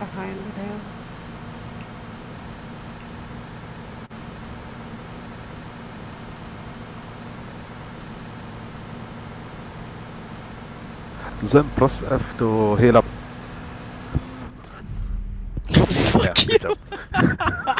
behind the rail. Then press F to heal up. Fuck Yeah, you.